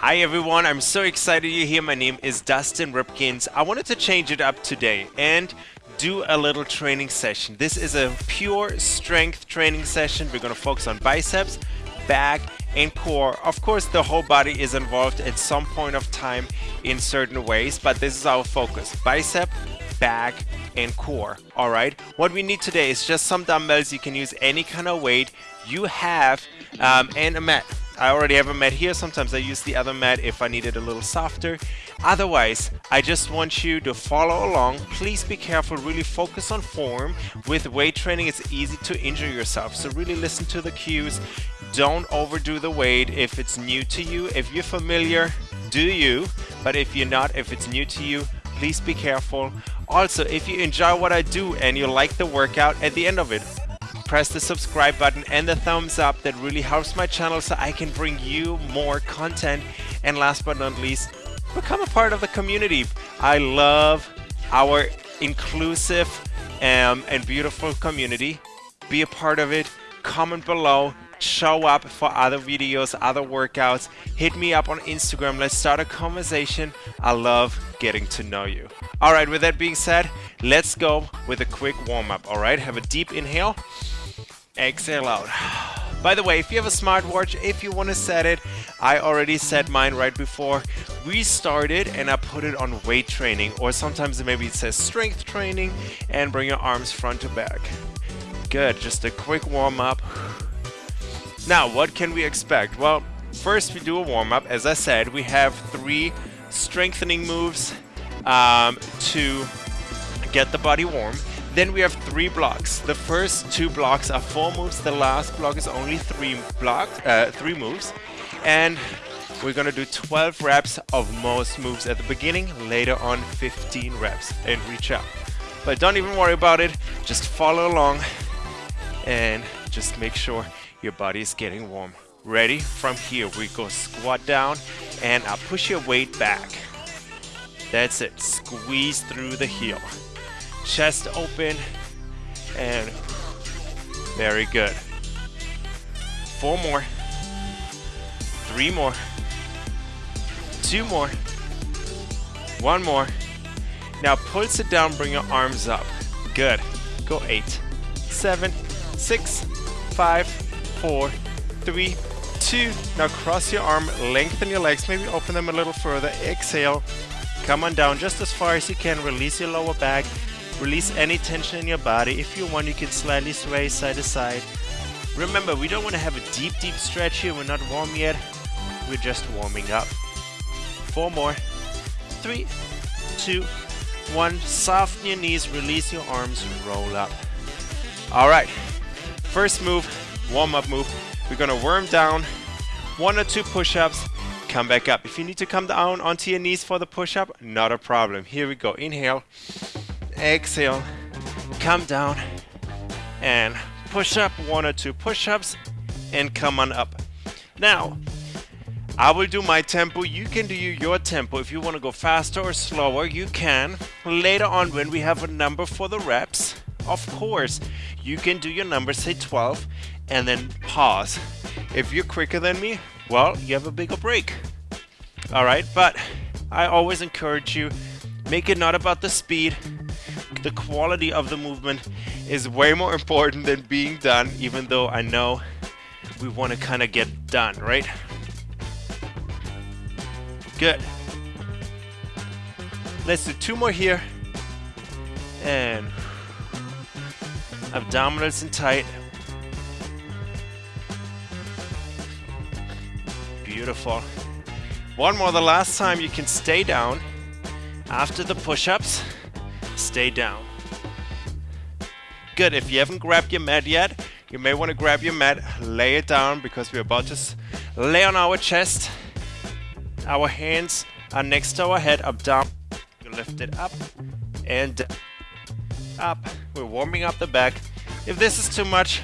Hi everyone, I'm so excited you're here. My name is Dustin Ripkins. I wanted to change it up today and do a little training session. This is a pure strength training session. We're going to focus on biceps, back, and core. Of course, the whole body is involved at some point of time in certain ways, but this is our focus. Bicep, back, and core. All right. What we need today is just some dumbbells. You can use any kind of weight you have um, and a mat. I already have a mat here. Sometimes I use the other mat if I need it a little softer. Otherwise, I just want you to follow along. Please be careful, really focus on form. With weight training, it's easy to injure yourself. So really listen to the cues. Don't overdo the weight if it's new to you. If you're familiar, do you. But if you're not, if it's new to you, please be careful. Also, if you enjoy what I do and you like the workout, at the end of it, press the subscribe button and the thumbs up. That really helps my channel so I can bring you more content. And last but not least become a part of the community. I love our inclusive um, and beautiful community. Be a part of it. Comment below. Show up for other videos other workouts. Hit me up on Instagram. Let's start a conversation. I love getting to know you. All right with that being said let's go with a quick warm-up. All right have a deep inhale exhale out. By the way, if you have a smartwatch, if you want to set it, I already set mine right before we started and I put it on weight training or sometimes maybe it says strength training and bring your arms front to back. Good, just a quick warm up. Now, what can we expect? Well, first we do a warm up. As I said, we have three strengthening moves um, to get the body warm. Then we have three blocks. The first two blocks are four moves. The last block is only three blocks, uh, three moves. And we're gonna do 12 reps of most moves at the beginning, later on 15 reps and reach out. But don't even worry about it, just follow along and just make sure your body is getting warm. Ready? From here we go squat down and I'll push your weight back. That's it, squeeze through the heel chest open, and very good. Four more, three more, two more, one more. Now pulse it down, bring your arms up. Good. Go eight, seven, six, five, four, three, two. Now cross your arm, lengthen your legs, maybe open them a little further. Exhale. Come on down just as far as you can. Release your lower back. Release any tension in your body. If you want, you can slightly sway side to side. Remember, we don't want to have a deep, deep stretch here. We're not warm yet. We're just warming up. Four more. Three, two, one. Soften your knees, release your arms, roll up. All right. First move, warm-up move. We're going to worm down, one or two push-ups, come back up. If you need to come down onto your knees for the push-up, not a problem. Here we go. Inhale exhale, come down, and push up, one or two push-ups, and come on up. Now, I will do my tempo, you can do your tempo. If you want to go faster or slower, you can. Later on when we have a number for the reps, of course, you can do your number, say 12, and then pause. If you're quicker than me, well, you have a bigger break. Alright, but I always encourage you, make it not about the speed, the quality of the movement is way more important than being done, even though I know we want to kind of get done, right? Good. Let's do two more here. And abdominals in tight. Beautiful. One more the last time you can stay down after the push-ups stay down. Good, if you haven't grabbed your mat yet, you may want to grab your mat, lay it down because we're about to lay on our chest. Our hands are next to our head, up, down. You lift it up and up. We're warming up the back. If this is too much,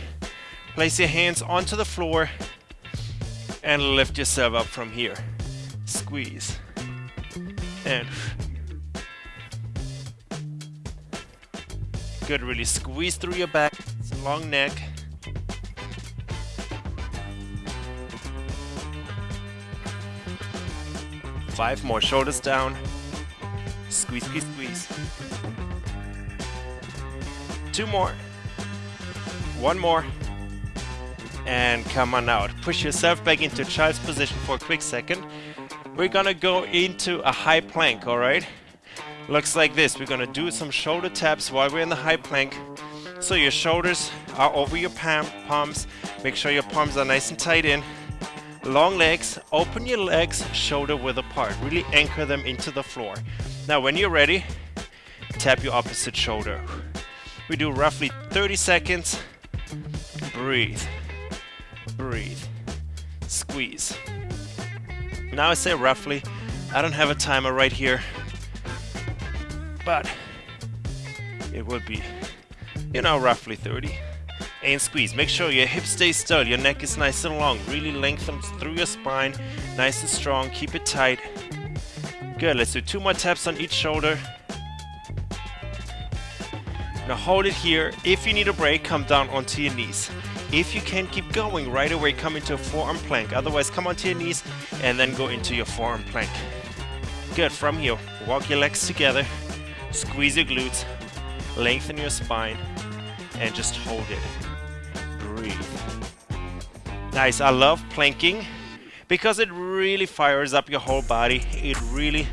place your hands onto the floor and lift yourself up from here. Squeeze. And Good, really squeeze through your back. It's a long neck. Five more, shoulders down. Squeeze, squeeze, squeeze. Two more. One more. And come on out. Push yourself back into child's position for a quick second. We're gonna go into a high plank, alright? Looks like this. We're gonna do some shoulder taps while we're in the high plank. So your shoulders are over your palm, palms. Make sure your palms are nice and tight in. Long legs, open your legs shoulder width apart. Really anchor them into the floor. Now when you're ready, tap your opposite shoulder. We do roughly 30 seconds. Breathe. Breathe. Squeeze. Now I say roughly. I don't have a timer right here. But it will be, you know, roughly 30. And squeeze. Make sure your hips stay still. Your neck is nice and long. Really lengthen through your spine. Nice and strong. Keep it tight. Good. Let's do two more taps on each shoulder. Now hold it here. If you need a break, come down onto your knees. If you can keep going right away, come into a forearm plank. Otherwise, come onto your knees and then go into your forearm plank. Good. From here, walk your legs together. Squeeze your glutes. Lengthen your spine. And just hold it. Breathe. Nice. I love planking because it really fires up your whole body. It really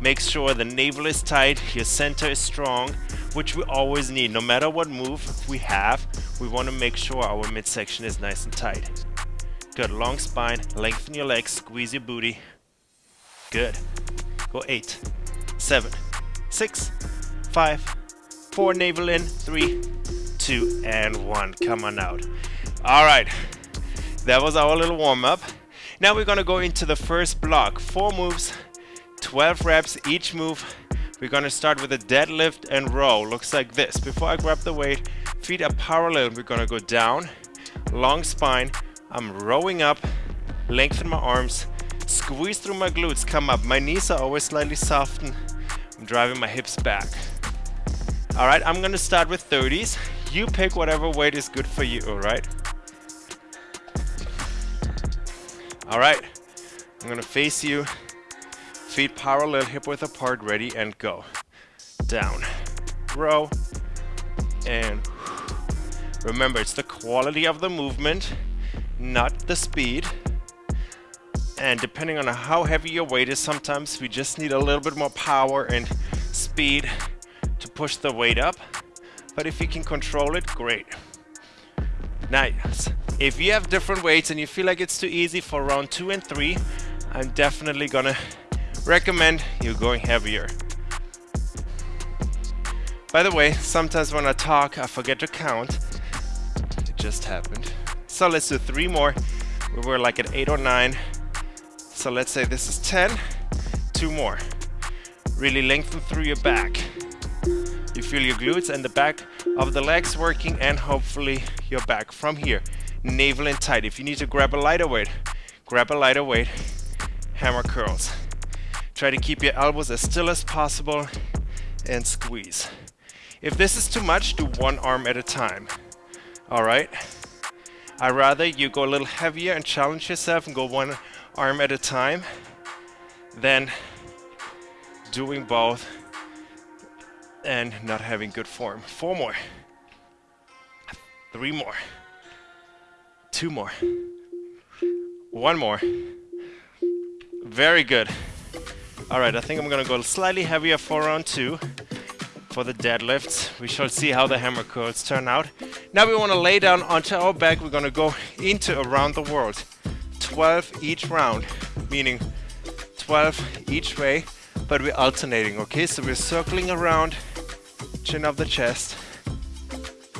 makes sure the navel is tight, your center is strong, which we always need. No matter what move we have, we want to make sure our midsection is nice and tight. Good, long spine, lengthen your legs, squeeze your booty. Good. Go eight, seven, six, five, four, navel in, three, two, and one. Come on out. All right, that was our little warm up. Now we're gonna go into the first block. Four moves, 12 reps each move. We're gonna start with a deadlift and row. Looks like this. Before I grab the weight, feet are parallel. We're gonna go down, long spine. I'm rowing up, lengthen my arms, squeeze through my glutes, come up. My knees are always slightly softened. I'm driving my hips back. All right, I'm gonna start with 30s. You pick whatever weight is good for you, all right? All right, I'm gonna face you. Feet parallel, hip width apart, ready and go. Down, row, and remember it's the quality of the movement, not the speed. And depending on how heavy your weight is, sometimes we just need a little bit more power and speed to push the weight up. But if you can control it, great. Nice. If you have different weights and you feel like it's too easy for round two and three, I'm definitely gonna recommend you going heavier. By the way, sometimes when I talk, I forget to count. It just happened. So let's do three more. We were like at eight or nine. So let's say this is 10. Two more. Really lengthen through your back. You feel your glutes and the back of the legs working and hopefully your back from here. Navel in tight. If you need to grab a lighter weight, grab a lighter weight. Hammer curls. Try to keep your elbows as still as possible and squeeze. If this is too much, do one arm at a time. Alright? i rather you go a little heavier and challenge yourself and go one arm at a time than doing both and not having good form. Four more. Three more. Two more. One more. Very good. Alright, I think I'm gonna go slightly heavier for round two for the deadlifts. We shall see how the hammer curls turn out. Now we want to lay down onto our back. We're gonna go into around the world. 12 each round, meaning 12 each way, but we're alternating, okay? So we're circling around, chin of the chest.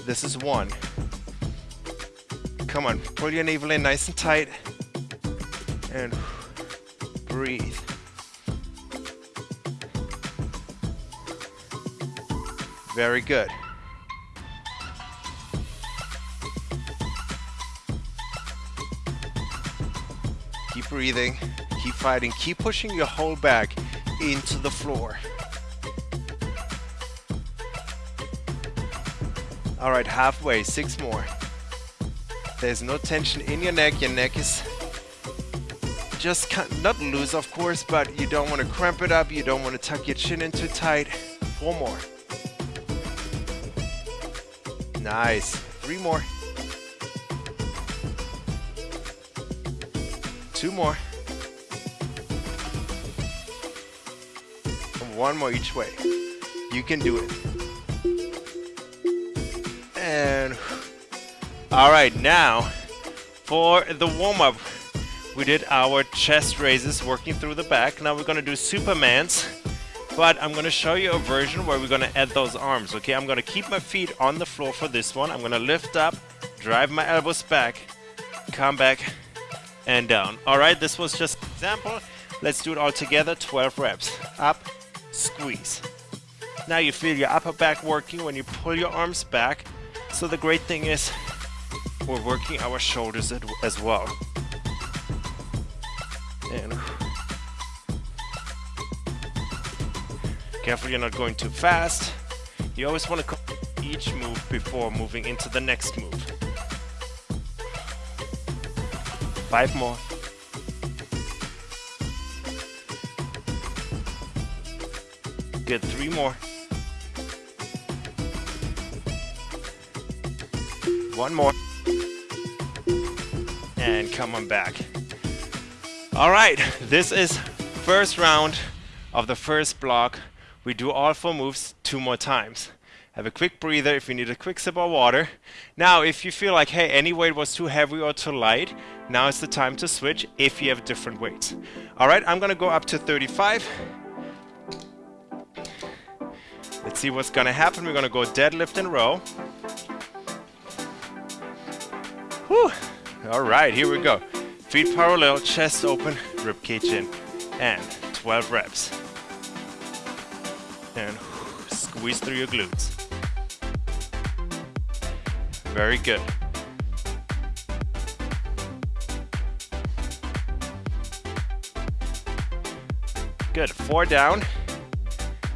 This is one. Come on, pull your navel in nice and tight. And breathe. Very good. Keep breathing, keep fighting, keep pushing your whole back into the floor. All right, halfway, six more. There's no tension in your neck, your neck is just not loose of course, but you don't want to cramp it up, you don't want to tuck your chin in too tight. Four more. Nice. Three more. Two more. And one more each way. You can do it. And all right, now for the warm-up, we did our chest raises working through the back. Now we're gonna do Supermans, but I'm gonna show you a version where we're gonna add those arms, okay? I'm gonna keep my feet on the floor for this one. I'm gonna lift up, drive my elbows back, come back, and down. All right, this was just an example. Let's do it all together, 12 reps. Up, squeeze. Now you feel your upper back working when you pull your arms back. So the great thing is we're working our shoulders as well. And careful you're not going too fast. You always want to each move before moving into the next move. Five more. Good, three more. One more and come on back. All right, this is first round of the first block. We do all four moves two more times. Have a quick breather if you need a quick sip of water. Now, if you feel like, hey, any weight was too heavy or too light, now is the time to switch if you have different weights. All right, I'm gonna go up to 35. Let's see what's gonna happen. We're gonna go deadlift and row. Whew. All right, here we go. Feet parallel, chest open, rib cage in. And 12 reps. And squeeze through your glutes. Very good. Good, four down,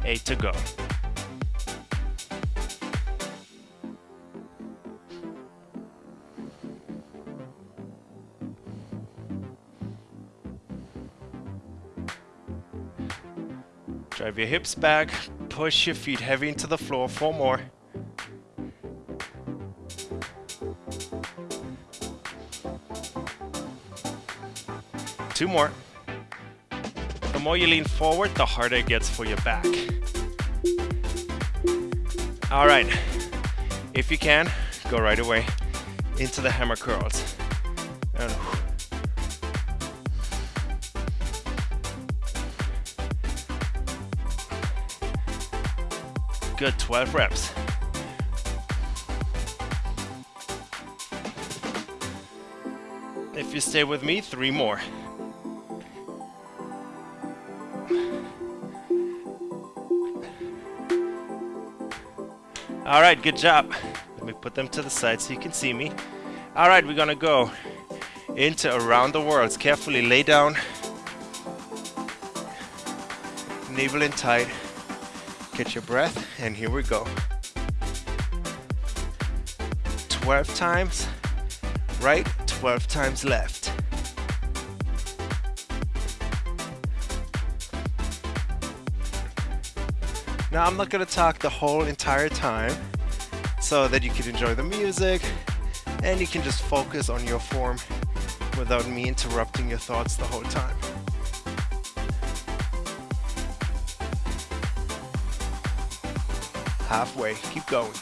eight to go. Drive your hips back, push your feet heavy into the floor, four more. Two more. The more you lean forward, the harder it gets for your back. All right, if you can, go right away into the hammer curls. And Good, 12 reps. If you stay with me, three more. All right, good job. Let me put them to the side so you can see me. All right, we're gonna go into around the world. Carefully lay down, navel in tight. Catch your breath, and here we go. 12 times right, 12 times left. Now I'm not going to talk the whole entire time so that you can enjoy the music and you can just focus on your form without me interrupting your thoughts the whole time. halfway. Keep going.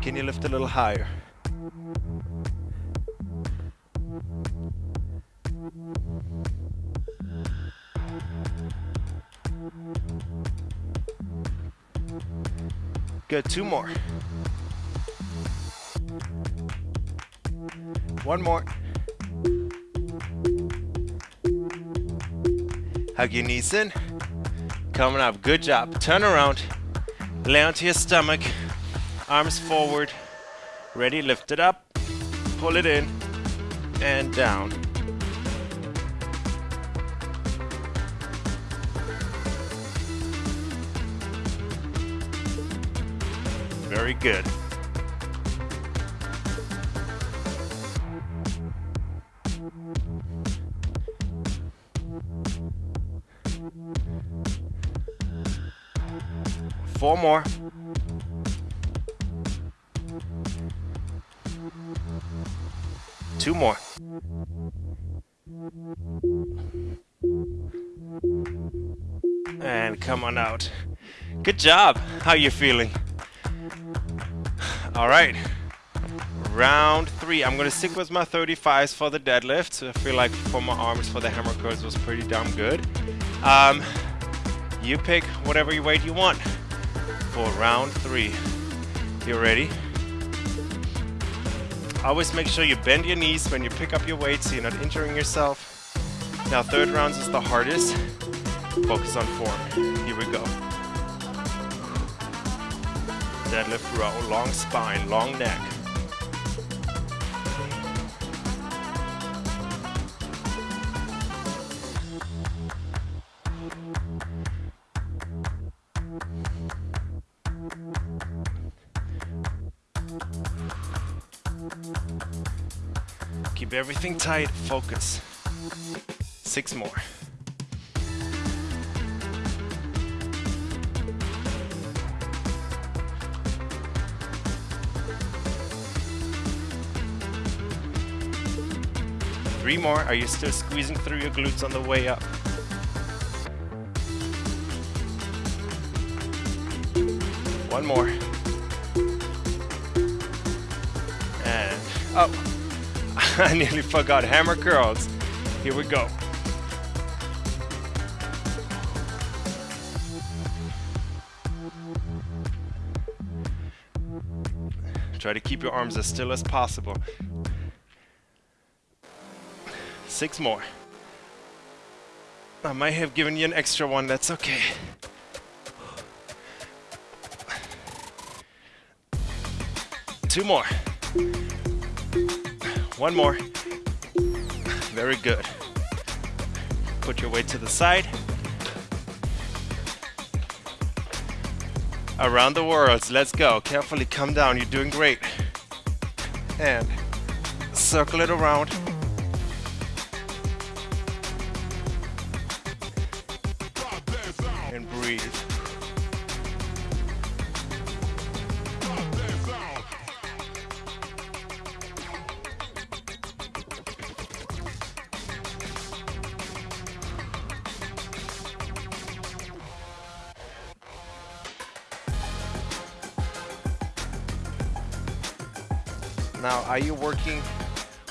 Can you lift a little higher? Two more. One more. Hug your knees in. Coming up. Good job. Turn around. Lay onto your stomach. Arms forward. Ready. Lift it up. Pull it in. And down. good. Four more. Two more. And come on out. Good job. How you feeling? All right. Round three. I'm gonna stick with my 35s for the deadlift. I feel like for my arms for the hammer curls was pretty damn good. Um, you pick whatever weight you want for round three. You ready? Always make sure you bend your knees when you pick up your weight so you're not injuring yourself. Now third rounds is the hardest. Focus on form. Here we go. Deadlift row, long spine, long neck. Keep everything tight, focus. Six more. Three more. Are you still squeezing through your glutes on the way up? One more. And, oh, I nearly forgot hammer curls. Here we go. Try to keep your arms as still as possible. Six more. I might have given you an extra one, that's okay. Two more. One more. Very good. Put your weight to the side. Around the world, let's go. Carefully come down, you're doing great. And circle it around. Are you working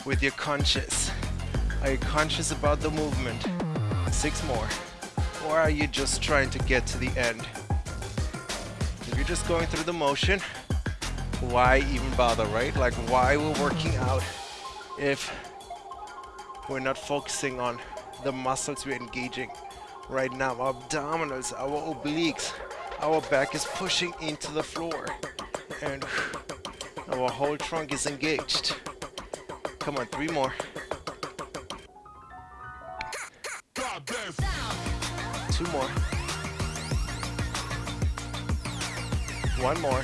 with your conscious? Are you conscious about the movement? Six more. Or are you just trying to get to the end? If you're just going through the motion, why even bother, right? Like, why we're working out if we're not focusing on the muscles we're engaging right now? Our abdominals, our obliques, our back is pushing into the floor. And our whole trunk is engaged. Come on, three more. Two more. One more.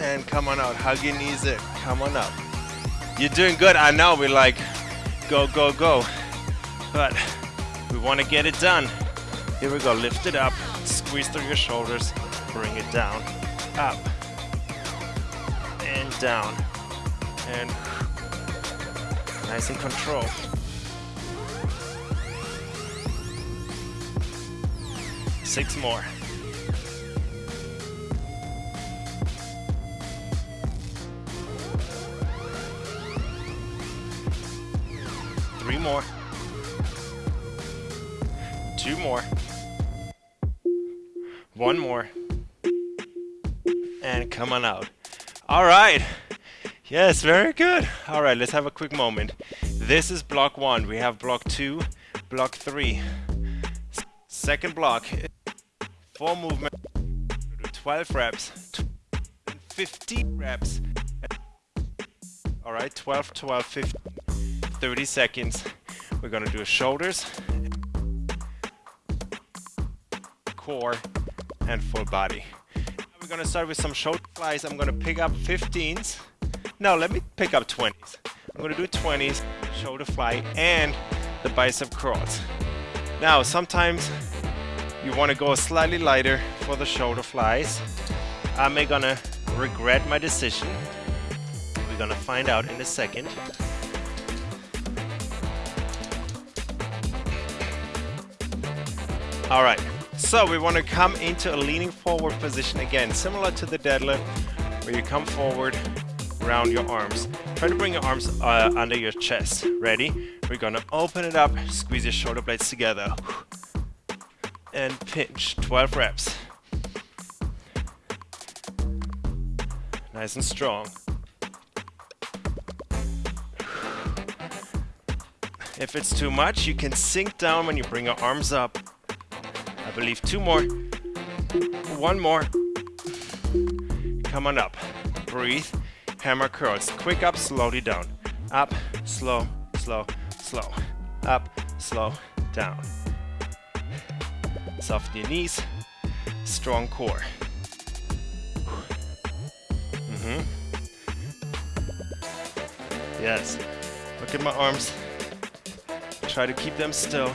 And come on out. Hug your knees in. Come on up. You're doing good. I know. We're like, go, go, go. But we want to get it done. Here we go. Lift it up. Squeeze through your shoulders bring it down, up, and down, and nice and control. Six more. Three more. Two more. One more come on out. All right. Yes, very good. All right, let's have a quick moment. This is block one. We have block two, block three. Second block, four movement, 12 reps, 15 reps. All right, 12, 12, 15, 30 seconds. We're gonna do shoulders, core, and full body we're gonna start with some shoulder flies. I'm gonna pick up 15s. No, let me pick up 20s. I'm gonna do 20s, shoulder fly, and the bicep curls. Now, sometimes You want to go slightly lighter for the shoulder flies. Am I gonna regret my decision? We're gonna find out in a second. All right, so we want to come into a leaning forward position again, similar to the deadlift, where you come forward, round your arms. Try to bring your arms uh, under your chest. Ready? We're gonna open it up, squeeze your shoulder blades together, and pinch. 12 reps. Nice and strong. If it's too much, you can sink down when you bring your arms up believe two more. One more. Come on up. Breathe. Hammer curls. Quick up, slowly down. Up, slow, slow, slow. Up, slow, down. Soften your knees. Strong core. Mm -hmm. Yes. Look at my arms. Try to keep them still.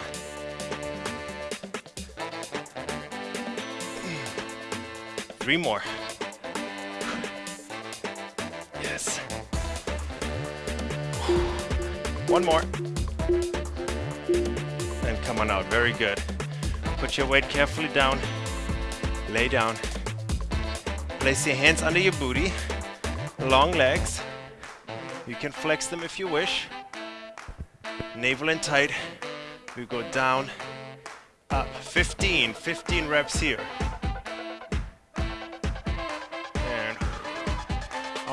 Three more. Yes. One more. And come on out. Very good. Put your weight carefully down. Lay down. Place your hands under your booty. Long legs. You can flex them if you wish. Navel in tight. We go down, up. 15. 15 reps here.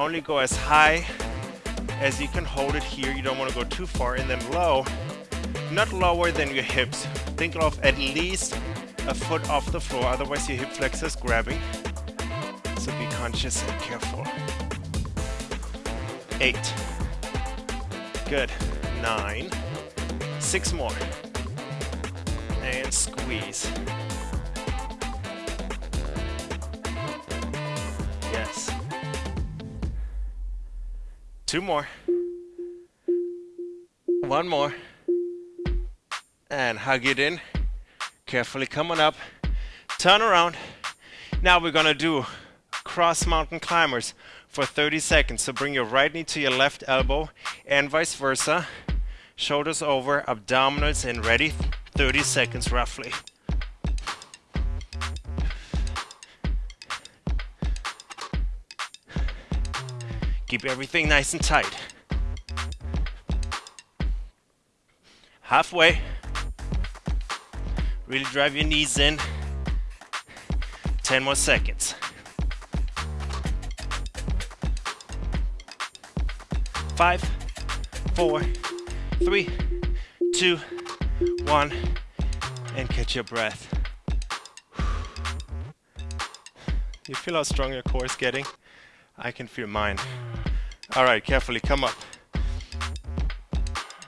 Only go as high as you can hold it here. You don't want to go too far. And then low, not lower than your hips. Think of at least a foot off the floor, otherwise your hip flexors grabbing. So be conscious and careful. Eight. Good. Nine. Six more. And squeeze. Two more. One more. And hug it in. Carefully coming up. Turn around. Now we're gonna do cross mountain climbers for 30 seconds. So bring your right knee to your left elbow and vice versa. Shoulders over, abdominals in ready. 30 seconds roughly. Keep everything nice and tight. Halfway. Really drive your knees in. 10 more seconds. Five, four, three, two, one, and catch your breath. You feel how strong your core is getting? I can feel mine. All right, carefully, come up.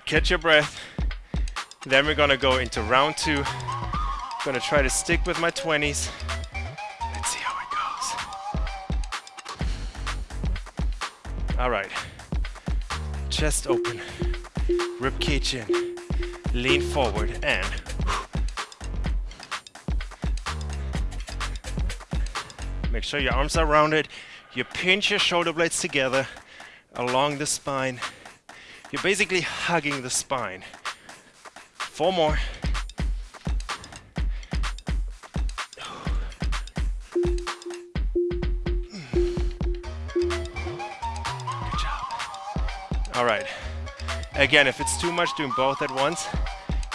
Catch your breath. Then we're gonna go into round two. Gonna try to stick with my 20s. Let's see how it goes. All right. Chest open, rib cage in, lean forward and make sure your arms are rounded. You pinch your shoulder blades together along the spine. You're basically hugging the spine. Four more. Good job. All right. Again, if it's too much doing both at once,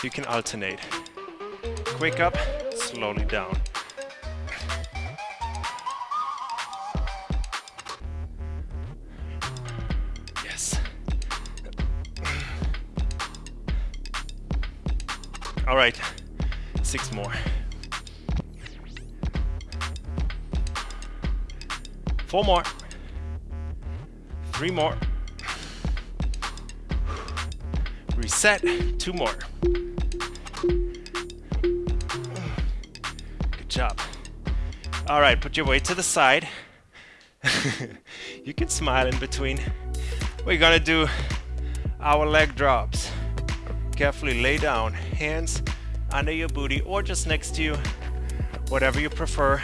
you can alternate. Quick up, slowly down. Four more. Three more. Reset, two more. Good job. All right, put your weight to the side. you can smile in between. We're gonna do our leg drops. Carefully lay down, hands under your booty or just next to you. whatever you prefer.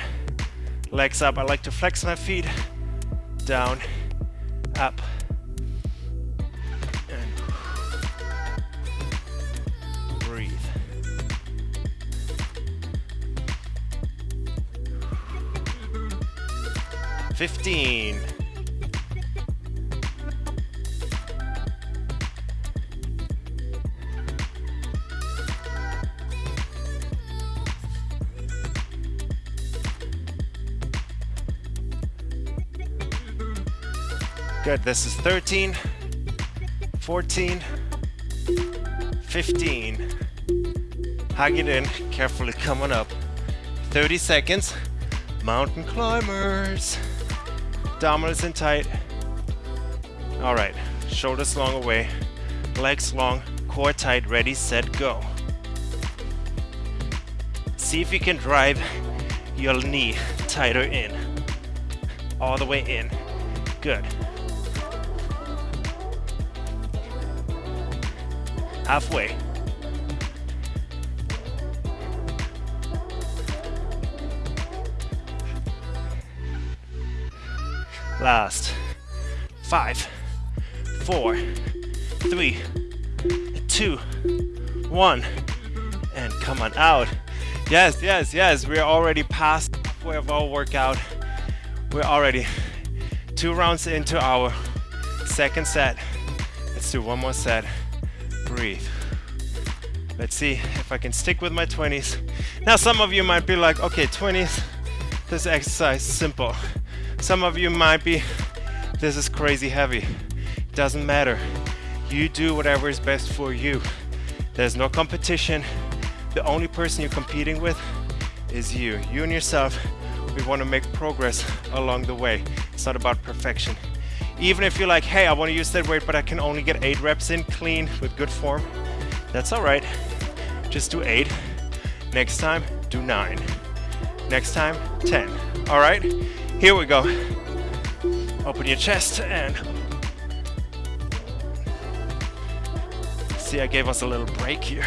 Legs up. I like to flex my feet. Down, up, and breathe. Fifteen. Good, this is 13, 14, 15. Hug it in, carefully coming up. 30 seconds, mountain climbers. Abdominals in tight. All right, shoulders long away, legs long, core tight, ready, set, go. See if you can drive your knee tighter in. All the way in. Good. Halfway. Last. Five, four, three, two, one, and come on out. Yes, yes, yes, we're already past halfway of our workout. We're already two rounds into our second set. Let's do one more set breathe. Let's see if I can stick with my 20s. Now some of you might be like, okay, 20s, this exercise simple. Some of you might be, this is crazy heavy. Doesn't matter. You do whatever is best for you. There's no competition. The only person you're competing with is you. You and yourself. We want to make progress along the way. It's not about perfection. Even if you're like, hey, I want to use that weight, but I can only get eight reps in clean with good form, that's all right. Just do eight. Next time, do nine. Next time, 10. All right, here we go. Open your chest and see, I gave us a little break here.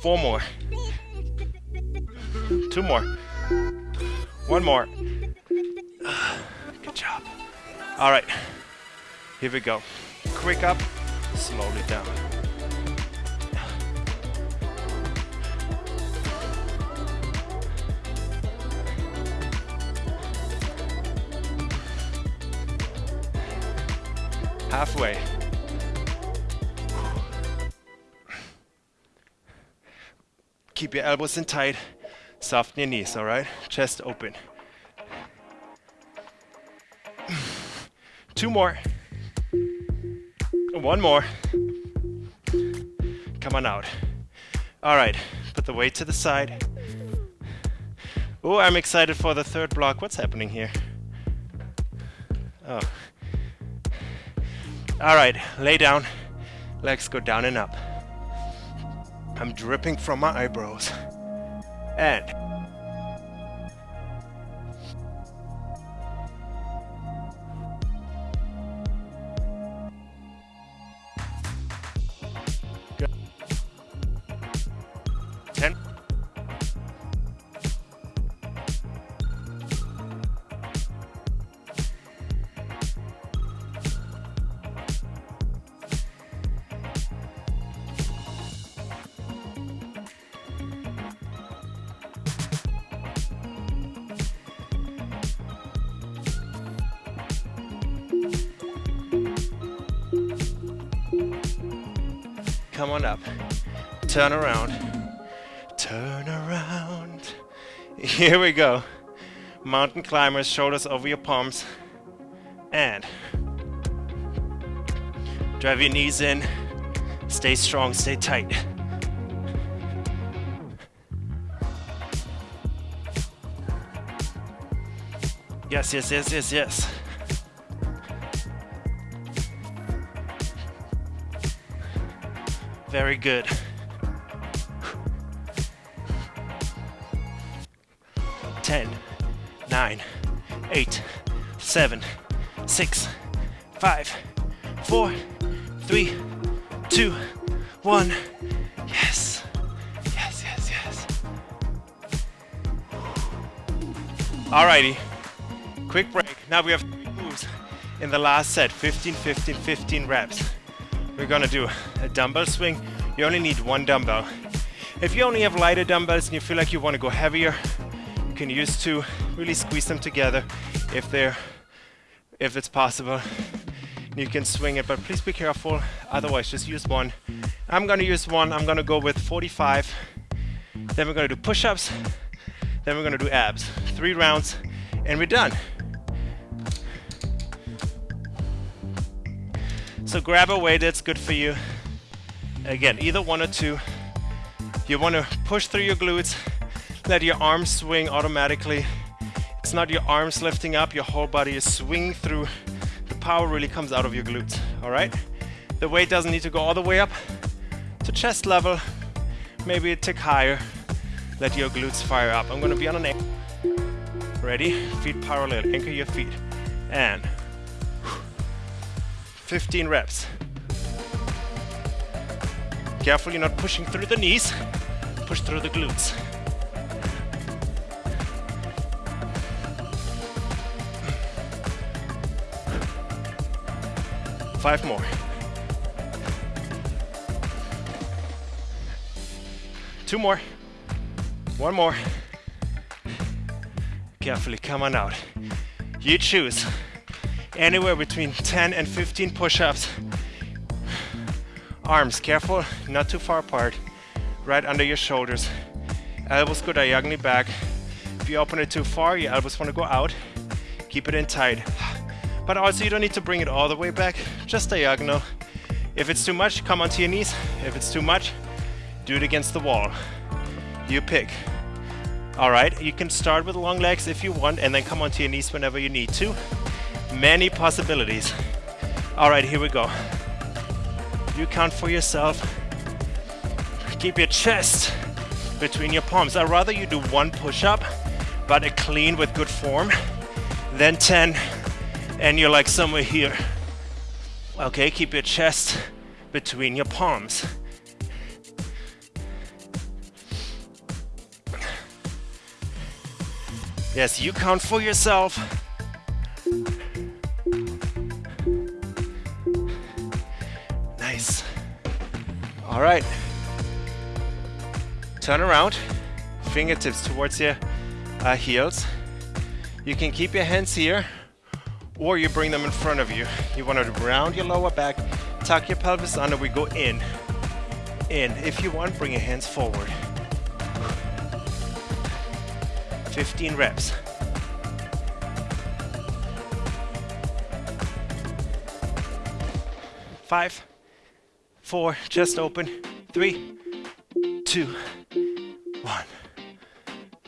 Four more. Two more. One more. Good job. All right. Here we go. Quick up, slowly down. Halfway. Keep your elbows in tight. Soften your knees, all right? Chest open. Two more. One more. Come on out. All right, put the weight to the side. Oh, I'm excited for the third block. What's happening here? Oh. All right, lay down. Legs go down and up. I'm dripping from my eyebrows and Turn around. Turn around. Here we go. Mountain climbers, shoulders over your palms. And drive your knees in. Stay strong, stay tight. Yes, yes, yes, yes, yes. Very good. Ten, nine, eight, seven, six, five, four, three, two, one. Yes. Yes, yes, yes. Alrighty. Quick break. Now we have three moves in the last set 15, 15, 15 reps. We're gonna do a dumbbell swing. You only need one dumbbell. If you only have lighter dumbbells and you feel like you want to go heavier, can use two. Really squeeze them together if they're if it's possible. You can swing it, but please be careful. Otherwise, just use one. I'm gonna use one. I'm gonna go with 45. Then we're gonna do push-ups. Then we're gonna do abs. Three rounds, and we're done. So grab a weight that's good for you. Again, either one or two. You want to push through your glutes, let your arms swing automatically. It's not your arms lifting up, your whole body is swinging through. The power really comes out of your glutes, all right? The weight doesn't need to go all the way up to chest level, maybe a tick higher. Let your glutes fire up. I'm gonna be on an ankle. Ready? Feet parallel, anchor your feet. And 15 reps. Careful you're not pushing through the knees. Push through the glutes. Five more. Two more. One more. Carefully, come on out. You choose anywhere between 10 and 15 push-ups Arms, careful, not too far apart. Right under your shoulders. Elbows go diagonally back. If you open it too far, your elbows want to go out. Keep it in tight. But also you don't need to bring it all the way back, just diagonal. If it's too much, come onto your knees. If it's too much, do it against the wall. You pick. All right, you can start with long legs if you want and then come onto your knees whenever you need to. Many possibilities. All right, here we go. You count for yourself. Keep your chest between your palms. I'd rather you do one push-up, but a clean with good form, then 10 and you're like somewhere here. Okay, keep your chest between your palms. Yes, you count for yourself. Nice. All right. Turn around, fingertips towards your uh, heels. You can keep your hands here or you bring them in front of you. You want to round your lower back, tuck your pelvis under, we go in, in. If you want, bring your hands forward. 15 reps. Five, four, chest open, three, two, one.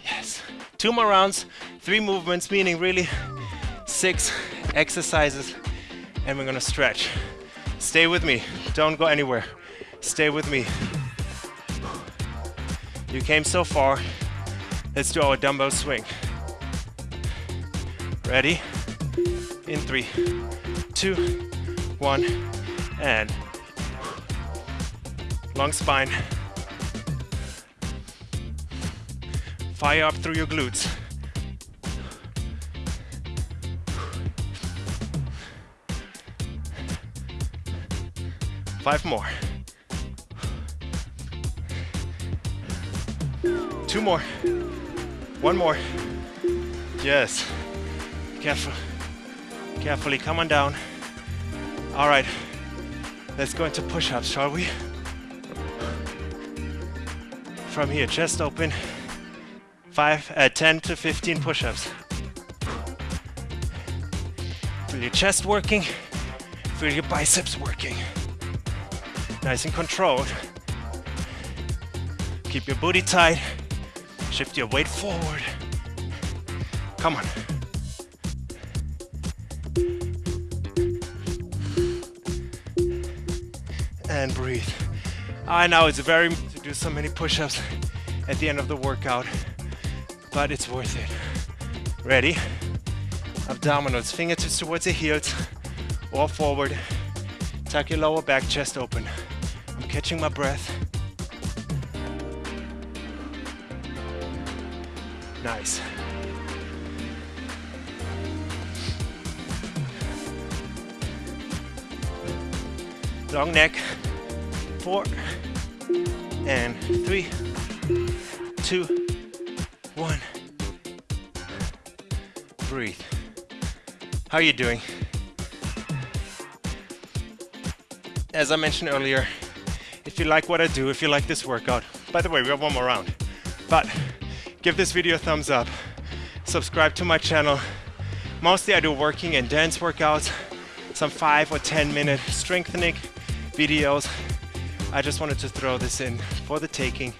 Yes. Two more rounds, three movements, meaning really six exercises, and we're gonna stretch. Stay with me, don't go anywhere. Stay with me. You came so far, let's do our dumbbell swing. Ready? In three, two, one, and long spine. Fire up through your glutes. Five more. Two more. One more. Yes. Careful. Carefully, come on down. All right. Let's go into push-ups, shall we? from here, chest open, five, uh, 10 to 15 push-ups. Feel your chest working, feel your biceps working. Nice and controlled. Keep your booty tight, shift your weight forward. Come on. And breathe. I know it's very to do so many push-ups at the end of the workout, but it's worth it. Ready? Abdominals, fingertips towards the heels or forward. Tuck your lower back, chest open. Catching my breath. Nice. Long neck. Four. And three, two, one. Breathe. How are you doing? As I mentioned earlier, you like what I do, if you like this workout, by the way, we have one more round, but give this video a thumbs up, subscribe to my channel. Mostly I do working and dance workouts, some five or 10 minute strengthening videos. I just wanted to throw this in for the taking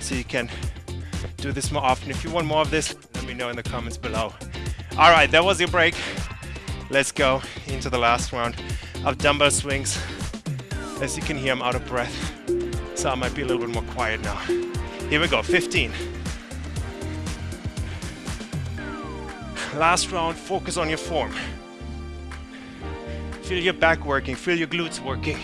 so you can do this more often. If you want more of this, let me know in the comments below. All right, that was your break. Let's go into the last round of dumbbell swings. As you can hear, I'm out of breath, so I might be a little bit more quiet now. Here we go, 15. Last round, focus on your form. Feel your back working, feel your glutes working.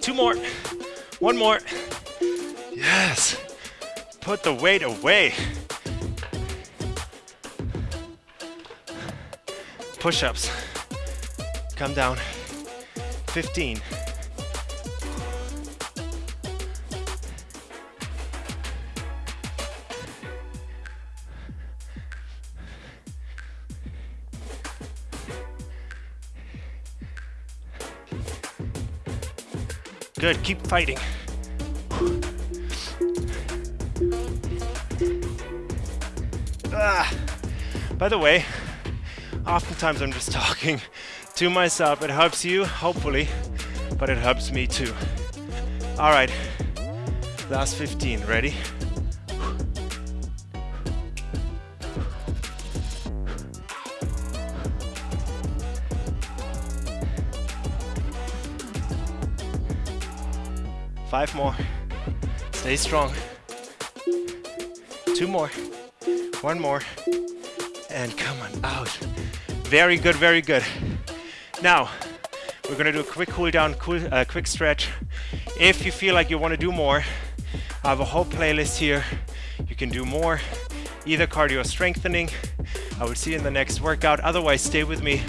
Two more. One more. Put the weight away. Push-ups. Come down. 15. Good, keep fighting. By the way, oftentimes I'm just talking to myself. It helps you, hopefully, but it helps me too. All right, last 15, ready? Five more. Stay strong. Two more. One more. And come on out. Very good, very good. Now, we're gonna do a quick cool down, cool, uh, quick stretch. If you feel like you wanna do more, I have a whole playlist here. You can do more, either cardio or strengthening. I will see you in the next workout. Otherwise, stay with me.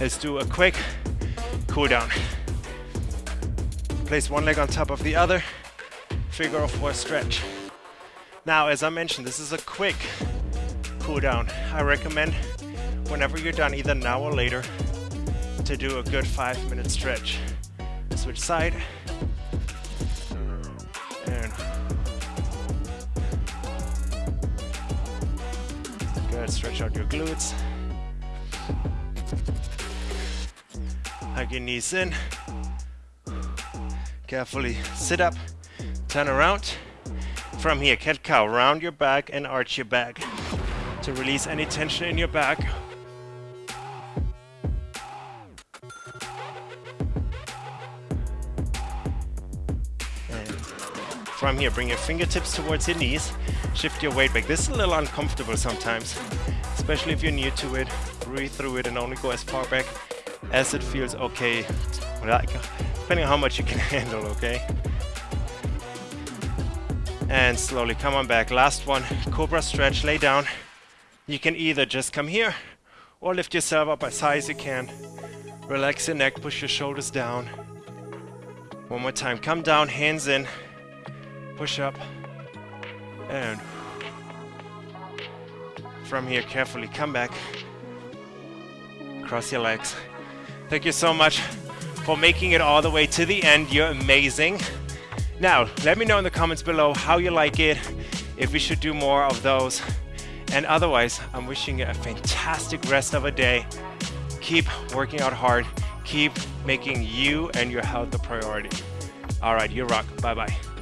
Let's do a quick cool down. Place one leg on top of the other. Figure of four stretch. Now, as I mentioned, this is a quick cool down. I recommend whenever you're done, either now or later, to do a good five minute stretch. Switch side. And good, stretch out your glutes. Hug your knees in. Carefully sit up, turn around. From here, cat cow, round your back and arch your back to release any tension in your back. And from here, bring your fingertips towards your knees, shift your weight back. This is a little uncomfortable sometimes, especially if you're new to it. Breathe through it and only go as far back as it feels okay depending on how much you can handle, okay? And slowly come on back. Last one, Cobra stretch, lay down. You can either just come here or lift yourself up as high as you can. Relax your neck, push your shoulders down. One more time, come down, hands in, push up, and from here carefully come back, cross your legs. Thank you so much for making it all the way to the end. You're amazing. Now, let me know in the comments below how you like it, if we should do more of those. And otherwise, I'm wishing you a fantastic rest of a day. Keep working out hard. Keep making you and your health a priority. All right, you rock. Bye-bye.